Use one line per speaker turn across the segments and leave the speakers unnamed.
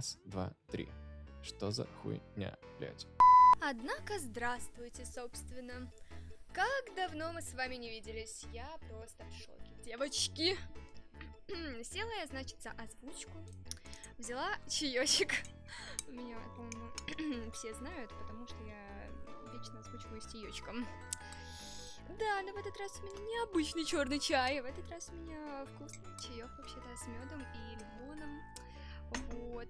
Раз, два, три. Что за хуйня, блядь?
Однако, здравствуйте, собственно. Как давно мы с вами не виделись? Я просто в шоке. Девочки! Села я, значит, за озвучку. Взяла чаечек. Меня, по-моему, все знают, потому что я вечно озвучиваю с чаечком. Да, но в этот раз у меня необычный черный чай. В этот раз у меня вкусный чаек вообще-то с медом и лимоном. Вот.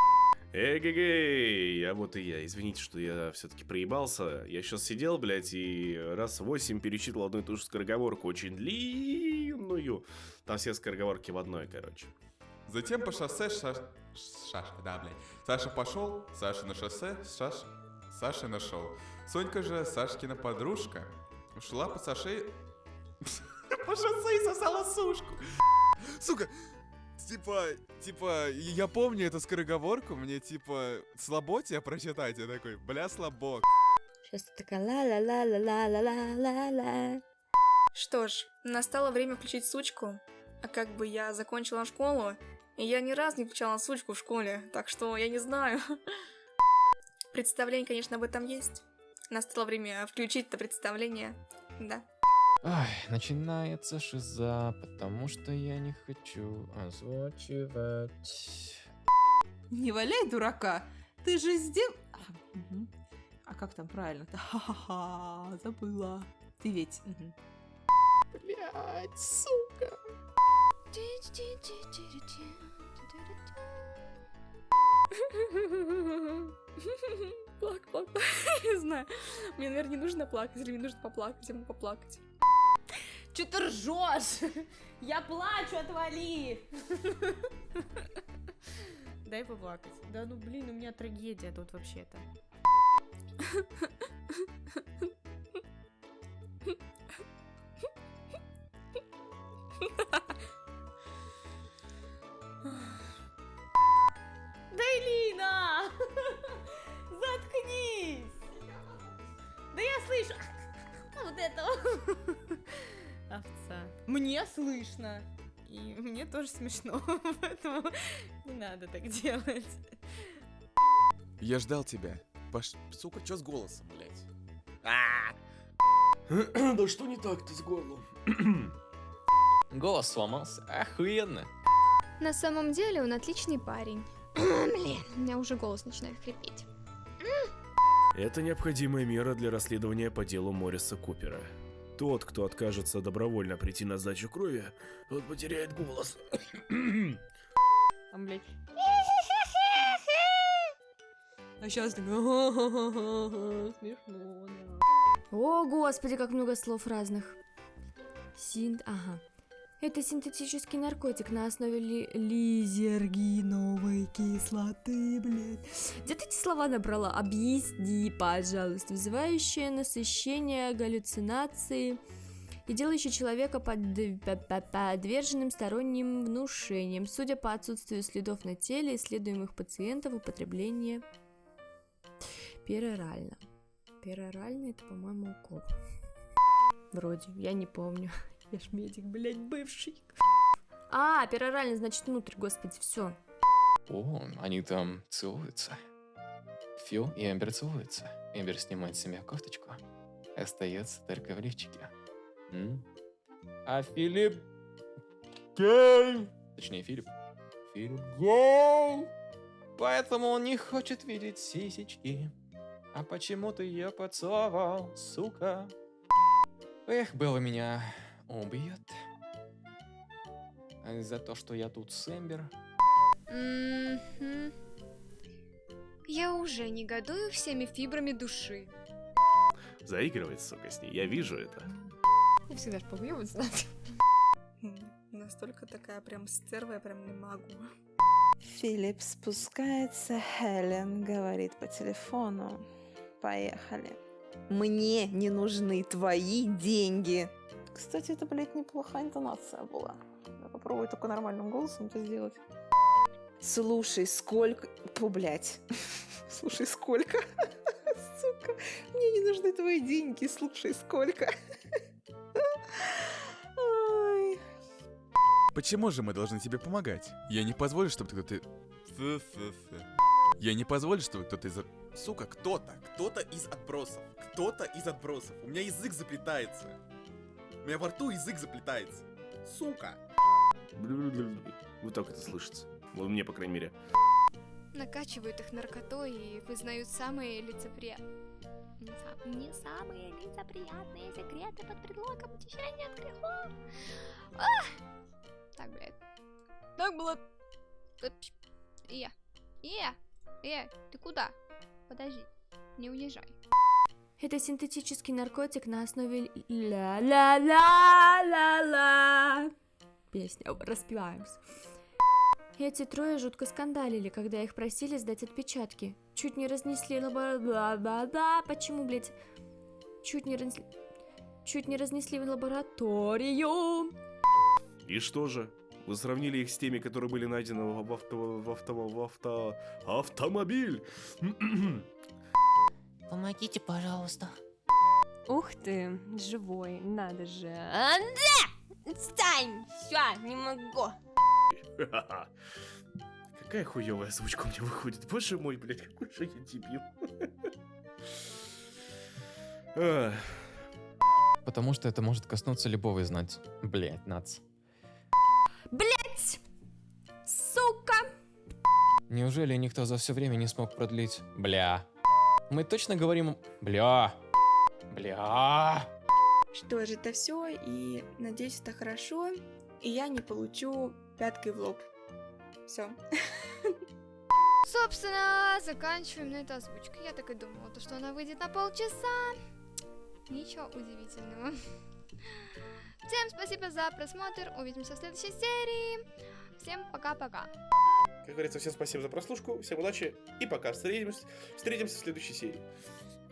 Эгегей, а вот и я. Извините, что я все-таки проебался. Я сейчас сидел, блядь, и раз восемь перечитывал одну и ту же скороговорку, очень длинную. Там все скороговорки в одной, короче.
Затем по шоссе Шаш... Шашка, да, блядь. Саша пошел, Саша на шоссе, Шаш... Саша нашел. Сонька же, Сашкина подружка, ушла по Саше... По шоссе и сосала сушку. Сука, Типа, типа, я помню эту скороговорку, мне типа слабо тебя прочитать, я такой, бля, слабо.
Сейчас ты такая ла-ла-ла-ла-ла-ла-ла-ла.
Что ж, настало время включить сучку. А как бы я закончила школу, и я ни разу не включала сучку в школе, так что я не знаю. Представление, конечно, об этом есть. Настало время включить это представление, да.
Ай, начинается шиза, потому что я не хочу озвучивать.
Не валяй дурака, ты же сделал... А, мгм. А как там правильно-то? Ха-ха-ха, забыла. Ты ведь... мгм.
Блять, сука.
Плак, плак, плак. Не знаю. Мне, наверное, не нужно плакать, или мне нужно поплакать, я могу поплакать.
Чё ты ржешь? Я плачу, отвали! Дай поплакать. Да ну блин, у меня трагедия тут вообще-то. Да Элина! Заткнись! Да я слышу! Вот этого! Овца. Мне слышно. И мне тоже смешно, поэтому не надо так делать.
Я ждал тебя. Паш... Сука, чё с голосом, блядь?
Да что не так-то с горлом?
Голос сломался. Охуенно.
На самом деле он отличный парень. Блин, у меня уже голос начинает хрипеть.
Это необходимая мера для расследования по делу Морриса Купера. Тот, кто откажется добровольно прийти на сдачу крови, тот потеряет голос.
Там, блядь. А сейчас так... Смешно, да.
О, господи, как много слов разных. Синт... Ага. Это синтетический наркотик на основе ли... лизергиновой кислоты, блядь. Где ты эти слова набрала? Объясни, пожалуйста. Вызывающее насыщение, галлюцинации и делающее человека под... подверженным сторонним внушениям. Судя по отсутствию следов на теле исследуемых пациентов, употребление перорально. Перорально это, по-моему, укол. Вроде, я не помню. Я ж медик, блядь, бывший. А, перорально, значит, внутрь, господи, все.
О, они там целуются. Фил и Эмбер целуются. Эмбер снимает с себя кофточку. Остается только в лифчике. М? А Филипп... Гей! Точнее, Филипп. Филипп гей! Поэтому он не хочет видеть сисечки. А почему ты ее поцеловал, сука? Эх, было меня убьет. А За то, что я тут с Эмбер.
Мгм. Я уже негодую всеми фибрами души.
Заигрывает, сука, с ней, я вижу это.
Я всегда ж побьёбываться Настолько такая прям стерва, я прям не могу.
Филипп спускается, Хелен говорит по телефону. Поехали. Мне не нужны твои деньги. Кстати, это, блядь, неплохая интонация была. Я попробую только нормальным голосом это сделать. Слушай, сколько... Пу, блядь. Слушай, сколько? Сука, мне не нужны твои деньги. Слушай, сколько?
Почему же мы должны тебе помогать? Я не позволю, чтобы. Фу-фу-фу. Я не позволю, чтобы кто-то из... Сука, кто-то, кто-то из отбросов, кто-то из отбросов. У меня язык заплетается. Меня во рту язык заплетается. Сука.
Вот так это слышится. Вот мне, по крайней мере.
Накачивают их наркотой и вызнают самые лицеприятные... Не, са- не самые лицеприятные секреты под предлогом очищения от грехов. Ах! Так, блядь. Так было... Iya. Iya. Э, ты куда? Подожди. Не уезжай.
Это синтетический наркотик на основе ля-ля-ля-ля-ля. Песня, распеваемся. Эти трое жутко скандалили, когда их просили сдать отпечатки. Чуть не разнесли бла-бла-бла. Почему, блядь? Чуть не разнесли... Чуть не разнесли в лабораторию.
И что же? Вы сравнили их с теми, которые были найдены в авто... в авто... в авто... автомобиль.
Помогите, пожалуйста.
Ух ты, живой, надо же. Анда! Стань! Все, не могу.
Какая хуевая озвучка у меня выходит. Боже мой, блядь, какой же я дебил.
Потому что это может коснуться любого из нас. Блять, нац.
Блять! Сука!
Неужели никто за все время не смог продлить? Бля. Мы точно говорим бля. Бля.
Что же, это все, и надеюсь, это хорошо, и я не получу пяткой в лоб. Все.
Собственно, заканчиваем на этой озвучке. Я так и думала, то, что она выйдет на полчаса. Ничего удивительного. Всем спасибо за просмотр. Увидимся в следующей серии. Всем пока-пока.
Как говорится, всем спасибо за прослушку, всем удачи и пока. Встретимся, встретимся в следующей серии.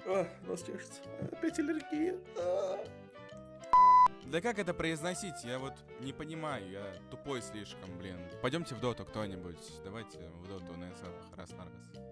А, нос чешется. Опять аллергия. А.
Да как это произносить? Я вот не понимаю, я тупой слишком, блин. Пойдемте в доту кто-нибудь. Давайте в доту на запах раз на раз.